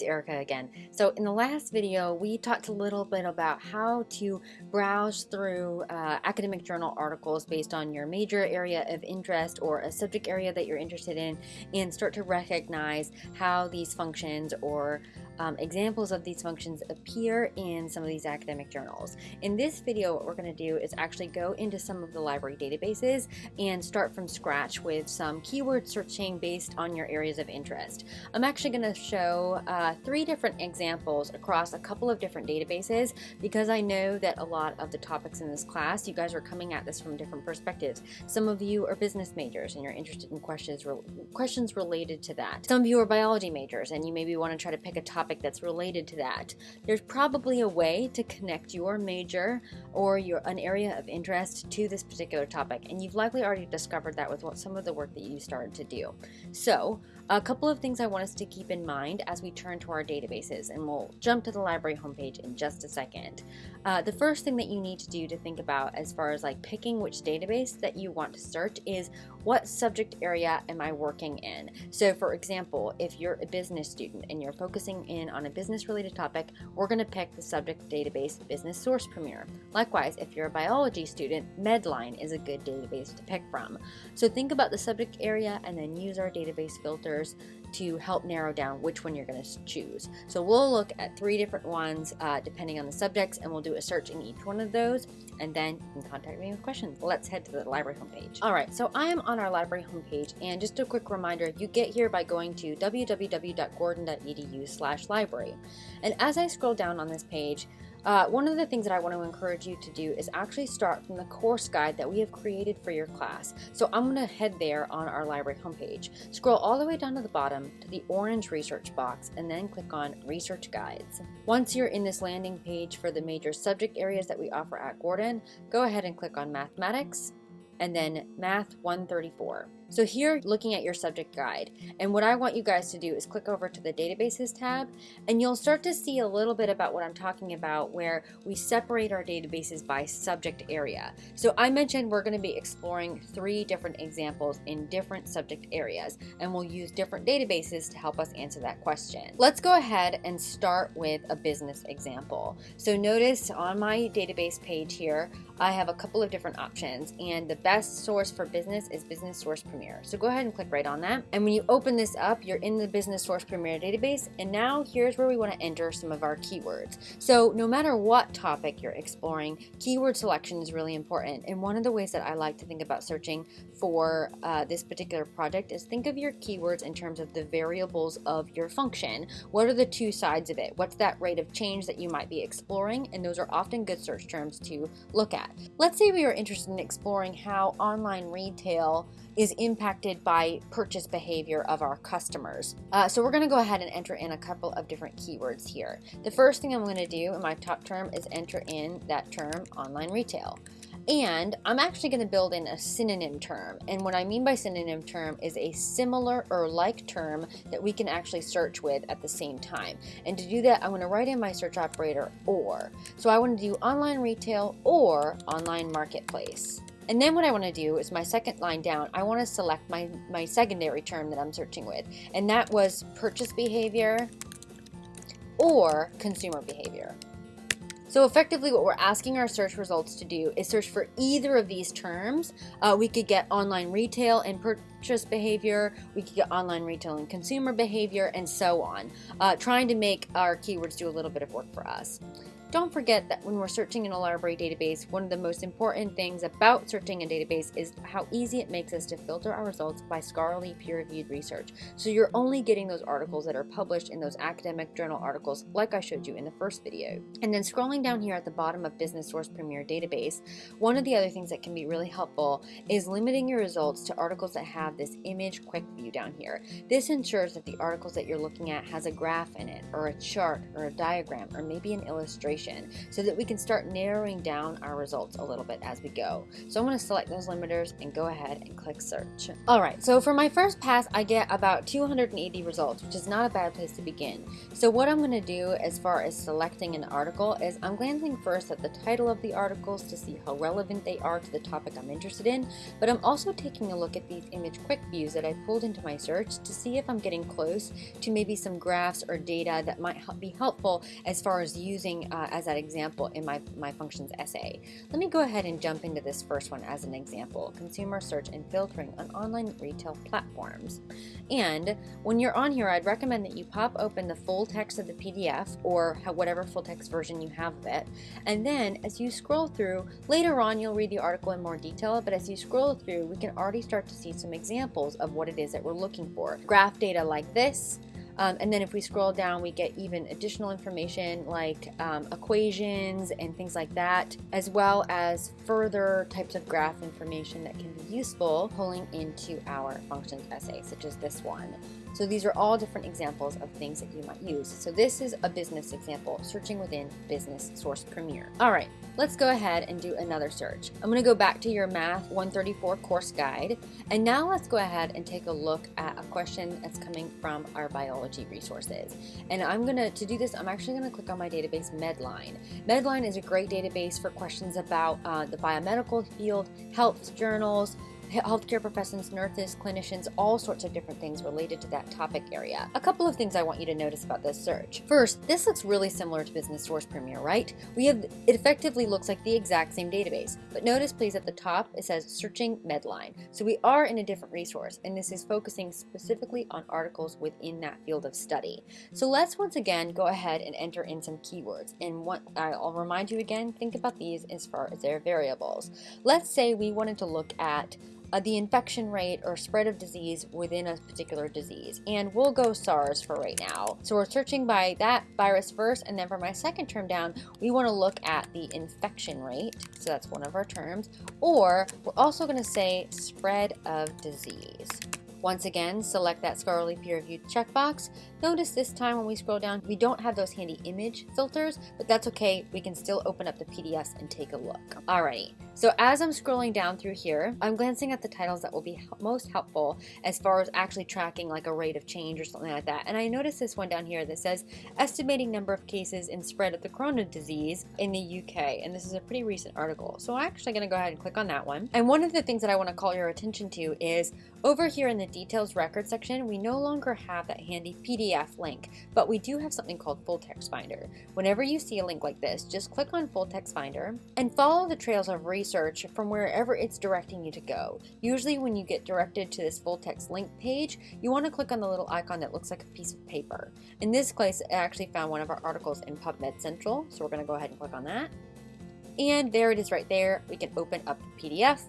it's Erica again. So in the last video, we talked a little bit about how to browse through uh, academic journal articles based on your major area of interest or a subject area that you're interested in and start to recognize how these functions or um, examples of these functions appear in some of these academic journals. In this video, what we're going to do is actually go into some of the library databases and start from scratch with some keyword searching based on your areas of interest. I'm actually going to show uh, three different examples across a couple of different databases because I know that a lot of the topics in this class, you guys are coming at this from different perspectives. Some of you are business majors and you're interested in questions, re questions related to that. Some of you are biology majors and you maybe want to try to pick a topic topic that's related to that. There's probably a way to connect your major or your an area of interest to this particular topic, and you've likely already discovered that with what, some of the work that you started to do. So a couple of things I want us to keep in mind as we turn to our databases, and we'll jump to the library homepage in just a second. Uh, the first thing that you need to do to think about as far as like picking which database that you want to search is what subject area am I working in? So for example, if you're a business student and you're focusing in on a business related topic, we're going to pick the subject database Business Source Premier. Likewise, if you're a biology student, Medline is a good database to pick from. So think about the subject area and then use our database filter to help narrow down which one you're going to choose. So we'll look at three different ones uh, depending on the subjects and we'll do a search in each one of those and then you can contact me with questions. Let's head to the library homepage. All right, so I am on our library homepage and just a quick reminder, you get here by going to www.gordon.edu slash library. And as I scroll down on this page, uh, one of the things that I want to encourage you to do is actually start from the course guide that we have created for your class. So I'm going to head there on our library homepage. Scroll all the way down to the bottom to the orange research box and then click on research guides. Once you're in this landing page for the major subject areas that we offer at Gordon, go ahead and click on mathematics and then math 134. So here, looking at your subject guide, and what I want you guys to do is click over to the databases tab, and you'll start to see a little bit about what I'm talking about where we separate our databases by subject area. So I mentioned we're going to be exploring three different examples in different subject areas, and we'll use different databases to help us answer that question. Let's go ahead and start with a business example. So notice on my database page here, I have a couple of different options, and the best source for business is Business Source Premier. So go ahead and click right on that. And when you open this up, you're in the Business Source Premier database. And now here's where we want to enter some of our keywords. So no matter what topic you're exploring, keyword selection is really important. And one of the ways that I like to think about searching for uh, this particular project is think of your keywords in terms of the variables of your function. What are the two sides of it? What's that rate of change that you might be exploring? And those are often good search terms to look at. Let's say we are interested in exploring how online retail is impacted by purchase behavior of our customers. Uh, so we're going to go ahead and enter in a couple of different keywords here. The first thing I'm going to do in my top term is enter in that term online retail. And I'm actually going to build in a synonym term. And what I mean by synonym term is a similar or like term that we can actually search with at the same time. And to do that, I'm going to write in my search operator or. So I want to do online retail or online marketplace. And then what I want to do is my second line down, I want to select my, my secondary term that I'm searching with. And that was purchase behavior or consumer behavior. So effectively what we're asking our search results to do is search for either of these terms. Uh, we could get online retail and purchase behavior, we could get online retail and consumer behavior, and so on, uh, trying to make our keywords do a little bit of work for us. Don't forget that when we're searching in a library database, one of the most important things about searching a database is how easy it makes us to filter our results by scholarly peer-reviewed research. So you're only getting those articles that are published in those academic journal articles like I showed you in the first video. And then scrolling down here at the bottom of Business Source Premier database, one of the other things that can be really helpful is limiting your results to articles that have this image quick view down here. This ensures that the articles that you're looking at has a graph in it, or a chart, or a diagram, or maybe an illustration information so that we can start narrowing down our results a little bit as we go. So I'm going to select those limiters and go ahead and click search. Alright, so for my first pass I get about 280 results, which is not a bad place to begin. So what I'm going to do as far as selecting an article is I'm glancing first at the title of the articles to see how relevant they are to the topic I'm interested in, but I'm also taking a look at these image quick views that I pulled into my search to see if I'm getting close to maybe some graphs or data that might be helpful as far as using uh, as that example in my, my functions essay. Let me go ahead and jump into this first one as an example, consumer search and filtering on online retail platforms. And when you're on here, I'd recommend that you pop open the full text of the PDF or whatever full text version you have of it. And then as you scroll through, later on you'll read the article in more detail, but as you scroll through, we can already start to see some examples of what it is that we're looking for. Graph data like this, um, and then if we scroll down, we get even additional information like um, equations and things like that, as well as further types of graph information that can be useful pulling into our functions essay, such as this one. So these are all different examples of things that you might use. So this is a business example, searching within Business Source Premier. All right, let's go ahead and do another search. I'm gonna go back to your Math 134 course guide, and now let's go ahead and take a look at a question that's coming from our biology resources. And I'm gonna, to do this, I'm actually gonna click on my database Medline. Medline is a great database for questions about uh, the biomedical field, health journals, healthcare professions, nurses, clinicians, all sorts of different things related to that topic area. A couple of things I want you to notice about this search. First, this looks really similar to Business Source Premier, right? We have, it effectively looks like the exact same database, but notice please at the top it says searching Medline. So we are in a different resource, and this is focusing specifically on articles within that field of study. So let's once again go ahead and enter in some keywords. And what I'll remind you again, think about these as far as their variables. Let's say we wanted to look at uh, the infection rate or spread of disease within a particular disease. And we'll go SARS for right now. So we're searching by that virus first, and then for my second term down, we want to look at the infection rate. So that's one of our terms. Or we're also going to say spread of disease. Once again, select that scholarly peer-reviewed checkbox. Notice this time when we scroll down, we don't have those handy image filters, but that's okay. We can still open up the PDFs and take a look. Alrighty, so as I'm scrolling down through here, I'm glancing at the titles that will be most helpful as far as actually tracking like a rate of change or something like that. And I noticed this one down here that says estimating number of cases and spread of the corona disease in the UK. And this is a pretty recent article. So I'm actually going to go ahead and click on that one. And one of the things that I want to call your attention to is over here in the details record section, we no longer have that handy PDF link, but we do have something called Full Text Finder. Whenever you see a link like this, just click on Full Text Finder and follow the trails of research from wherever it's directing you to go. Usually when you get directed to this full text link page, you want to click on the little icon that looks like a piece of paper. In this case, I actually found one of our articles in PubMed Central, so we're going to go ahead and click on that. And there it is right there. We can open up the PDF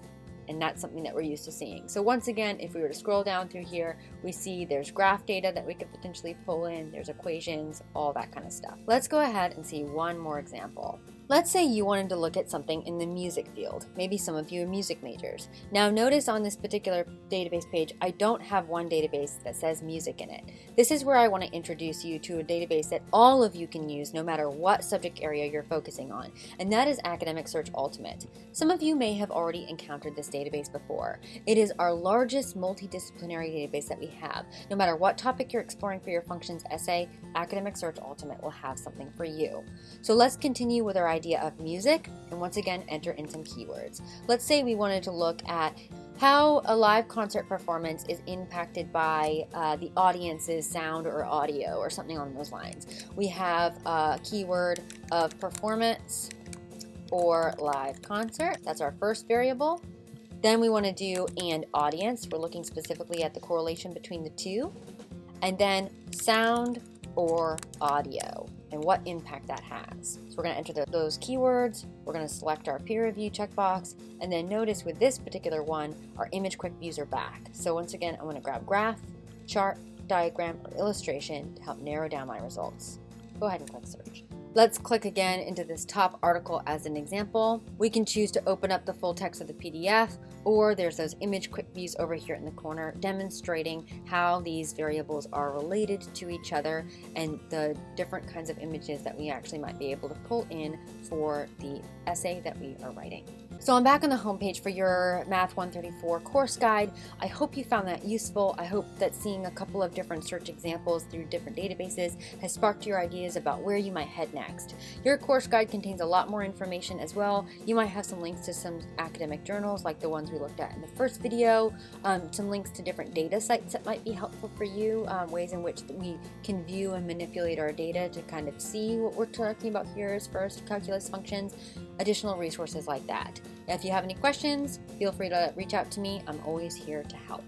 and that's something that we're used to seeing. So once again, if we were to scroll down through here, we see there's graph data that we could potentially pull in, there's equations, all that kind of stuff. Let's go ahead and see one more example. Let's say you wanted to look at something in the music field. Maybe some of you are music majors. Now notice on this particular database page, I don't have one database that says music in it. This is where I want to introduce you to a database that all of you can use no matter what subject area you're focusing on, and that is Academic Search Ultimate. Some of you may have already encountered this database before. It is our largest multidisciplinary database that we have. No matter what topic you're exploring for your functions essay, Academic Search Ultimate will have something for you. So let's continue with our idea of music and once again enter in some keywords. Let's say we wanted to look at how a live concert performance is impacted by uh, the audience's sound or audio or something along those lines. We have a keyword of performance or live concert. That's our first variable. Then we want to do and audience. We're looking specifically at the correlation between the two. And then sound or audio and what impact that has. So we're going to enter the, those keywords, we're going to select our peer review checkbox, and then notice with this particular one, our image quick views are back. So once again, I'm going to grab graph, chart, diagram, or illustration to help narrow down my results. Go ahead and click search. Let's click again into this top article as an example. We can choose to open up the full text of the PDF or there's those image quick views over here in the corner demonstrating how these variables are related to each other and the different kinds of images that we actually might be able to pull in for the essay that we are writing. So I'm back on the homepage for your Math 134 course guide. I hope you found that useful. I hope that seeing a couple of different search examples through different databases has sparked your ideas about where you might head next. Your course guide contains a lot more information as well. You might have some links to some academic journals like the ones we looked at in the first video, um, some links to different data sites that might be helpful for you, um, ways in which we can view and manipulate our data to kind of see what we're talking about here as far as calculus functions, additional resources like that. If you have any questions, feel free to reach out to me. I'm always here to help.